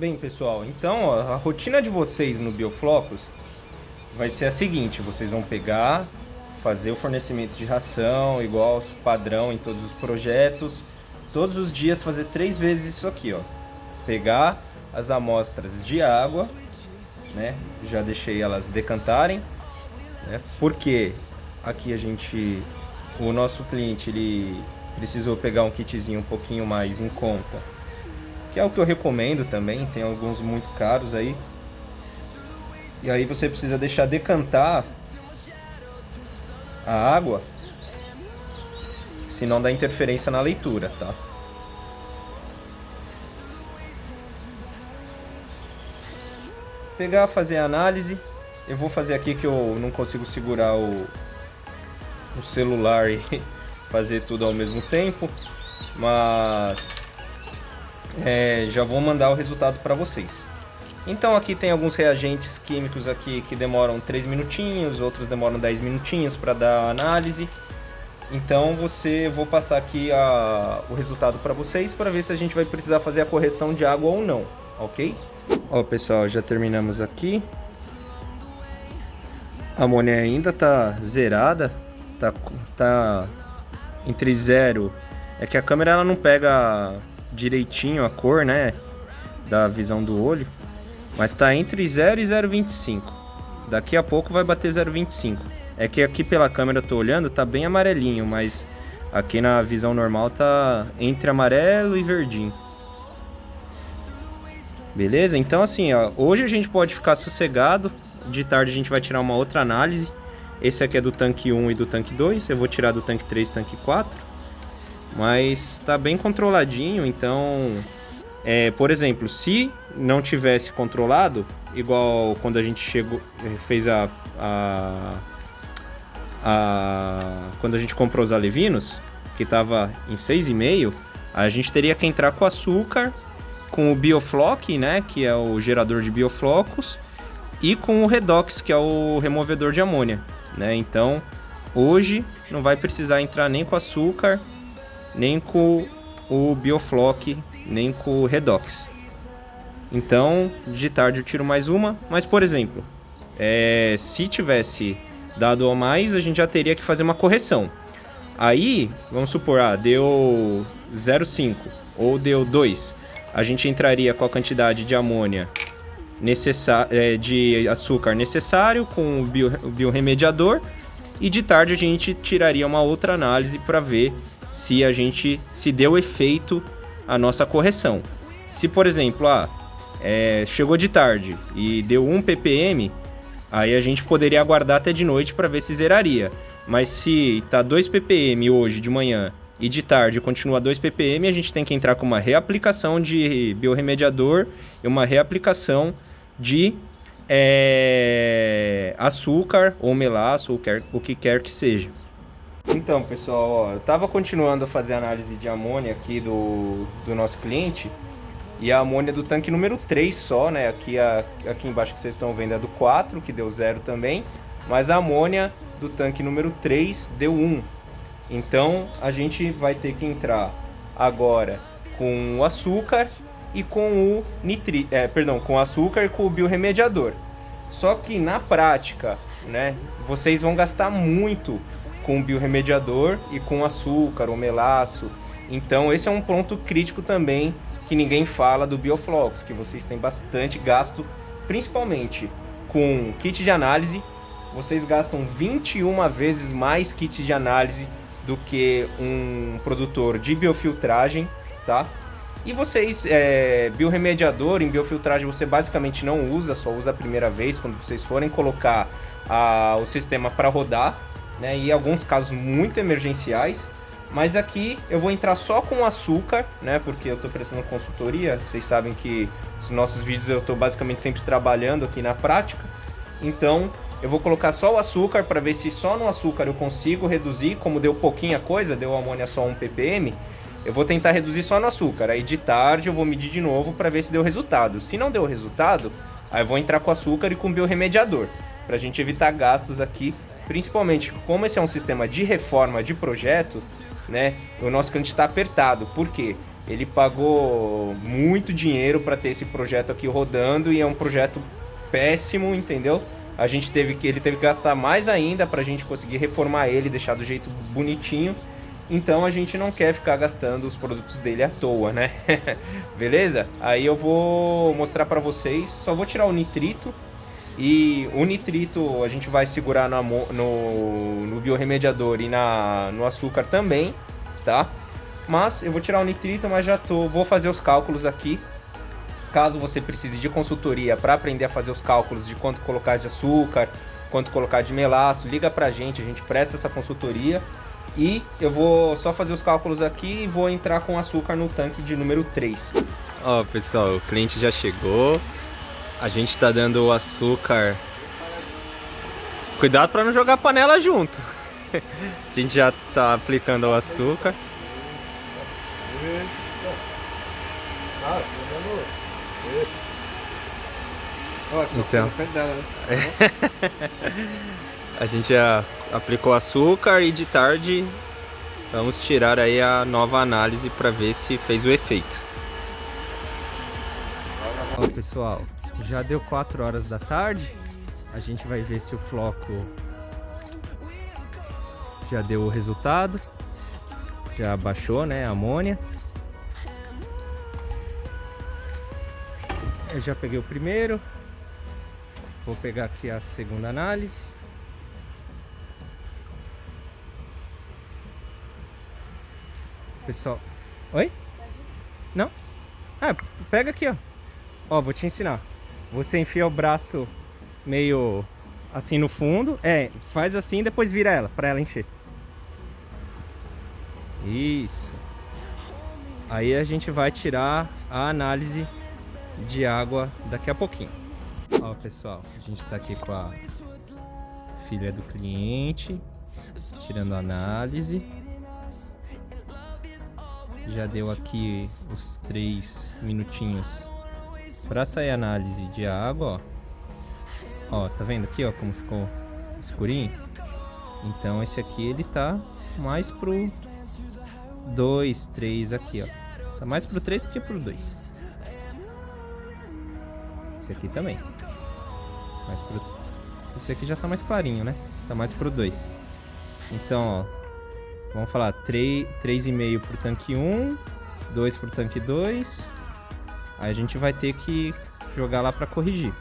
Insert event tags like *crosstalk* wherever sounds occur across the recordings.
Bem, pessoal, então ó, a rotina de vocês no Bioflocos vai ser a seguinte, vocês vão pegar, fazer o fornecimento de ração, igual padrão em todos os projetos, todos os dias fazer três vezes isso aqui, ó. Pegar as amostras de água, né? Já deixei elas decantarem, né? Porque aqui a gente, o nosso cliente, ele precisou pegar um kitzinho um pouquinho mais em conta que é o que eu recomendo também, tem alguns muito caros aí. E aí você precisa deixar decantar a água, senão dá interferência na leitura, tá? Pegar, fazer a análise. Eu vou fazer aqui que eu não consigo segurar o, o celular e *laughs* fazer tudo ao mesmo tempo. Mas é, já vou mandar o resultado para vocês. Então aqui tem alguns reagentes químicos aqui que demoram 3 minutinhos, outros demoram 10 minutinhos para dar análise. Então você vou passar aqui a, o resultado para vocês para ver se a gente vai precisar fazer a correção de água ou não, ok? Ó pessoal, já terminamos aqui. A amônia ainda tá zerada, tá, tá entre zero. É que a câmera ela não pega direitinho a cor, né? Da visão do olho. Mas tá entre 0 e 0,25. Daqui a pouco vai bater 0,25. É que aqui pela câmera eu tô olhando, tá bem amarelinho, mas aqui na visão normal tá entre amarelo e verdinho. Beleza? Então assim, ó, hoje a gente pode ficar sossegado. De tarde a gente vai tirar uma outra análise. Esse aqui é do tanque 1 e do tanque 2. Eu vou tirar do tanque 3 e tanque 4. Mas está bem controladinho, então... É, por exemplo, se não tivesse controlado, igual quando a gente chegou, fez a, a, a quando a gente comprou os alevinos, que estava em 6,5, a gente teria que entrar com açúcar, com o Biofloc, né, que é o gerador de bioflocos, e com o Redox, que é o removedor de amônia, né? Então, hoje não vai precisar entrar nem com açúcar, nem com o Biofloc, nem com o Redox. Então, de tarde eu tiro mais uma, mas por exemplo, é, se tivesse dado a mais, a gente já teria que fazer uma correção. Aí, vamos supor, ah, deu 0,5 ou deu 2. A gente entraria com a quantidade de amônia é, de açúcar necessário com o, bio, o biorremediador e de tarde a gente tiraria uma outra análise para ver se a gente se deu efeito a nossa correção. Se, por exemplo, ah, é, chegou de tarde e deu 1 ppm, aí a gente poderia aguardar até de noite para ver se zeraria. Mas se tá 2 ppm hoje de manhã e de tarde continua 2 ppm, a gente tem que entrar com uma reaplicação de biorremediador e uma reaplicação de é, açúcar ou melaço, ou quer, o que quer que seja. Então, pessoal, ó, eu tava continuando a fazer a análise de amônia aqui do, do nosso cliente. E a amônia do tanque número 3 só, né? Aqui, a, aqui embaixo que vocês estão vendo é do 4, que deu 0 também. Mas a amônia do tanque número 3 deu 1. Então, a gente vai ter que entrar agora com o açúcar e com o nitri... É, perdão, com o açúcar e com o biorremediador. Só que na prática, né? Vocês vão gastar muito com biorremediador e com açúcar ou melaço. Então esse é um ponto crítico também que ninguém fala do Bioflox, que vocês têm bastante gasto, principalmente com kit de análise. Vocês gastam 21 vezes mais kit de análise do que um produtor de biofiltragem, tá? E vocês, é, biorremediador em biofiltragem você basicamente não usa, só usa a primeira vez quando vocês forem colocar a, o sistema para rodar né? E alguns casos muito emergenciais. Mas aqui eu vou entrar só com açúcar, né? Porque eu estou prestando consultoria. Vocês sabem que os nossos vídeos eu estou basicamente sempre trabalhando aqui na prática. Então eu vou colocar só o açúcar para ver se só no açúcar eu consigo reduzir. Como deu pouquinha coisa, deu amônia só 1 ppm. Eu vou tentar reduzir só no açúcar. Aí de tarde eu vou medir de novo para ver se deu resultado. Se não deu resultado, aí eu vou entrar com açúcar e com biorremediador. Para a gente evitar gastos aqui Principalmente como esse é um sistema de reforma de projeto, né? O nosso cliente está apertado. Por quê? ele pagou muito dinheiro para ter esse projeto aqui rodando e é um projeto péssimo, entendeu? A gente teve que ele teve que gastar mais ainda para a gente conseguir reformar ele, deixar do jeito bonitinho. Então a gente não quer ficar gastando os produtos dele à toa, né? *laughs* Beleza? Aí eu vou mostrar para vocês, só vou tirar o nitrito e o nitrito a gente vai segurar no, no, no biorremediador e na, no açúcar também, tá? Mas eu vou tirar o nitrito, mas já tô, vou fazer os cálculos aqui. Caso você precise de consultoria para aprender a fazer os cálculos de quanto colocar de açúcar, quanto colocar de melaço, liga pra gente, a gente presta essa consultoria. E eu vou só fazer os cálculos aqui e vou entrar com açúcar no tanque de número 3. Ó, pessoal, o cliente já chegou. A gente tá dando o açúcar. Cuidado para não jogar a panela junto. *laughs* a gente já tá aplicando o açúcar. Então, *laughs* a gente já aplicou açúcar e de tarde vamos tirar aí a nova análise para ver se fez o efeito. Ó pessoal, já deu 4 horas da tarde, a gente vai ver se o floco já deu o resultado, já baixou né, a amônia. Eu já peguei o primeiro, vou pegar aqui a segunda análise. Pessoal, oi? Não? Ah, pega aqui ó. Ó, vou te ensinar. Você enfia o braço meio assim no fundo. É, faz assim e depois vira ela, pra ela encher. Isso. Aí a gente vai tirar a análise de água daqui a pouquinho. Ó, pessoal, a gente tá aqui com a filha do cliente, tirando a análise. Já deu aqui os três minutinhos para sair a análise de água, ó. Ó, tá vendo aqui, ó, como ficou escurinho? Então esse aqui ele tá mais pro 2, 3 aqui, ó. Tá mais pro 3 do que pro 2 esse aqui também. Mais pro... Esse aqui já tá mais clarinho, né? Tá mais pro 2. Então, ó. Vamos falar 3,5 pro tanque 1, 2 pro tanque 2. Aí a gente vai ter que jogar lá pra corrigir.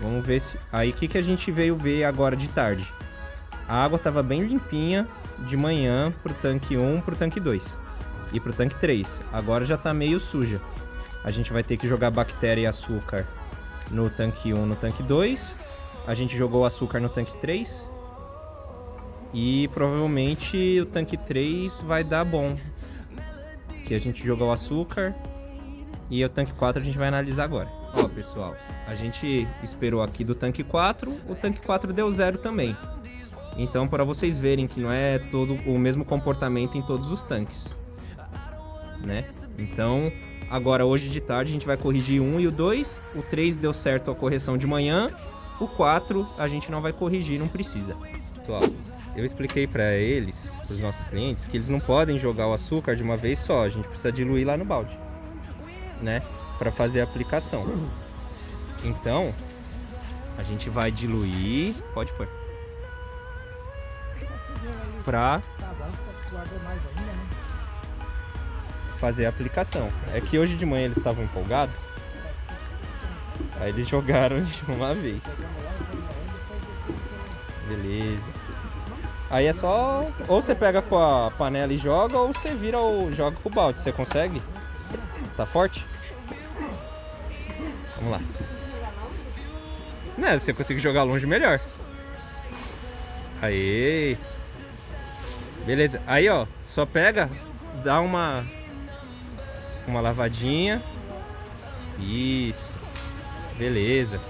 Vamos ver se... Aí o que, que a gente veio ver agora de tarde? A água tava bem limpinha de manhã pro tanque 1, pro tanque 2 e pro tanque 3. Agora já tá meio suja. A gente vai ter que jogar bactéria e açúcar no tanque 1, no tanque 2. A gente jogou açúcar no tanque 3. E provavelmente o tanque 3 vai dar bom. Que a gente jogou açúcar. E o tanque 4 a gente vai analisar agora. Ó, pessoal, a gente esperou aqui do tanque 4. O tanque 4 deu zero também. Então, para vocês verem que não é todo o mesmo comportamento em todos os tanques. Né? Então, Agora, hoje de tarde, a gente vai corrigir o 1 e o 2. O 3 deu certo a correção de manhã. O 4 a gente não vai corrigir, não precisa. Pessoal, eu expliquei para eles, os nossos clientes, que eles não podem jogar o açúcar de uma vez só. A gente precisa diluir lá no balde, né? Para fazer a aplicação. Então, a gente vai diluir... Pode pôr. Pra fazer a aplicação. É que hoje de manhã eles estavam empolgados. Aí eles jogaram *laughs* de uma vez. Beleza. Aí é só... Ou você pega com a panela e joga, ou você vira ou joga com o balde. Você consegue? Tá forte? Vamos lá. Né, se você conseguir jogar longe, melhor. Aí. Beleza. Aí, ó. Só pega, dá uma uma lavadinha. Isso. Beleza.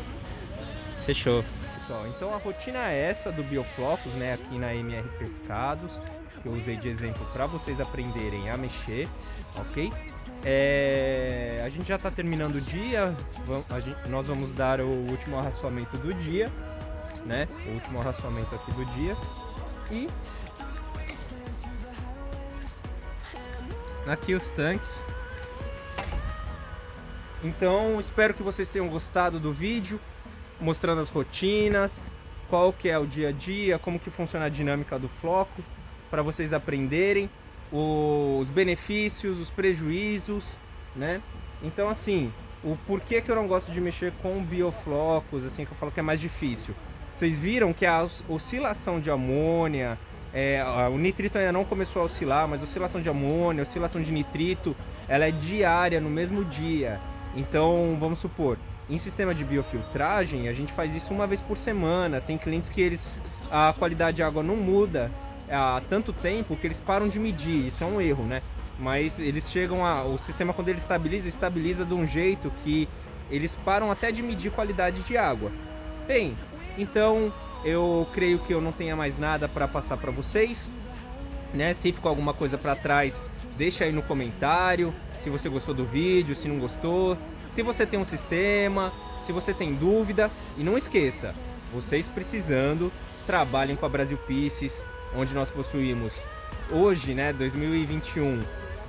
Fechou. Pessoal, então a rotina é essa do Bioflocos, né, aqui na MR Pescados, que eu usei de exemplo para vocês aprenderem a mexer, ok? É, a gente já está terminando o dia, gente, nós vamos dar o último arraçoamento do dia, né? O último arraçoamento aqui do dia. E aqui os tanques Então, espero que vocês tenham gostado do vídeo, mostrando as rotinas, qual que é o dia a dia, como que funciona a dinâmica do floco, para vocês aprenderem os benefícios, os prejuízos, né? Então, assim, o porquê que eu não gosto de mexer com bioflocos, assim, que eu falo que é mais difícil. Vocês viram que a oscilação de amônia, é, o nitrito ainda não começou a oscilar, mas a oscilação de amônia, oscilação de nitrito, ela é diária, no mesmo dia. Então, vamos supor, em sistema de biofiltragem, a gente faz isso uma vez por semana. Tem clientes que eles a qualidade de água não muda há tanto tempo que eles param de medir. Isso é um erro, né? Mas eles chegam a o sistema quando ele estabiliza, estabiliza de um jeito que eles param até de medir qualidade de água. Bem, então eu creio que eu não tenha mais nada para passar para vocês. Né? Se ficou alguma coisa para trás, deixa aí no comentário. Se você gostou do vídeo, se não gostou, se você tem um sistema, se você tem dúvida. E não esqueça, vocês precisando, trabalhem com a Brasil Pieces, onde nós possuímos hoje, né, 2021,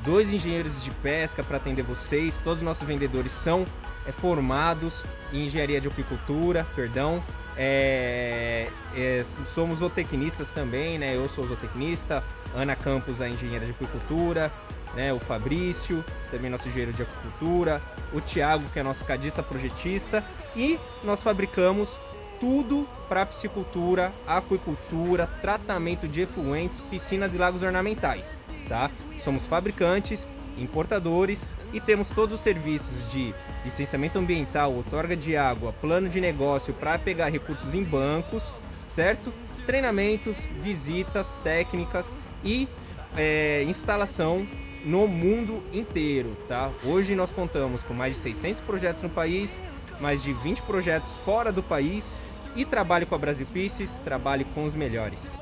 dois engenheiros de pesca para atender vocês. Todos os nossos vendedores são é, formados em engenharia de apicultura, perdão. É, é, somos zootecnistas também, né? Eu sou zootecnista, Ana Campos, a engenheira de apicultura, né? O Fabrício, também nosso engenheiro de apicultura, o Tiago, que é nosso cadista projetista, e nós fabricamos tudo para piscicultura, aquicultura, tratamento de efluentes, piscinas e lagos ornamentais, tá? Somos fabricantes, importadores e temos todos os serviços de licenciamento ambiental, outorga de água, plano de negócio para pegar recursos em bancos, certo? Treinamentos, visitas técnicas e é, instalação no mundo inteiro, tá? Hoje nós contamos com mais de 600 projetos no país, mais de 20 projetos fora do país e trabalhe com a Brasil Pieces, trabalhe com os melhores.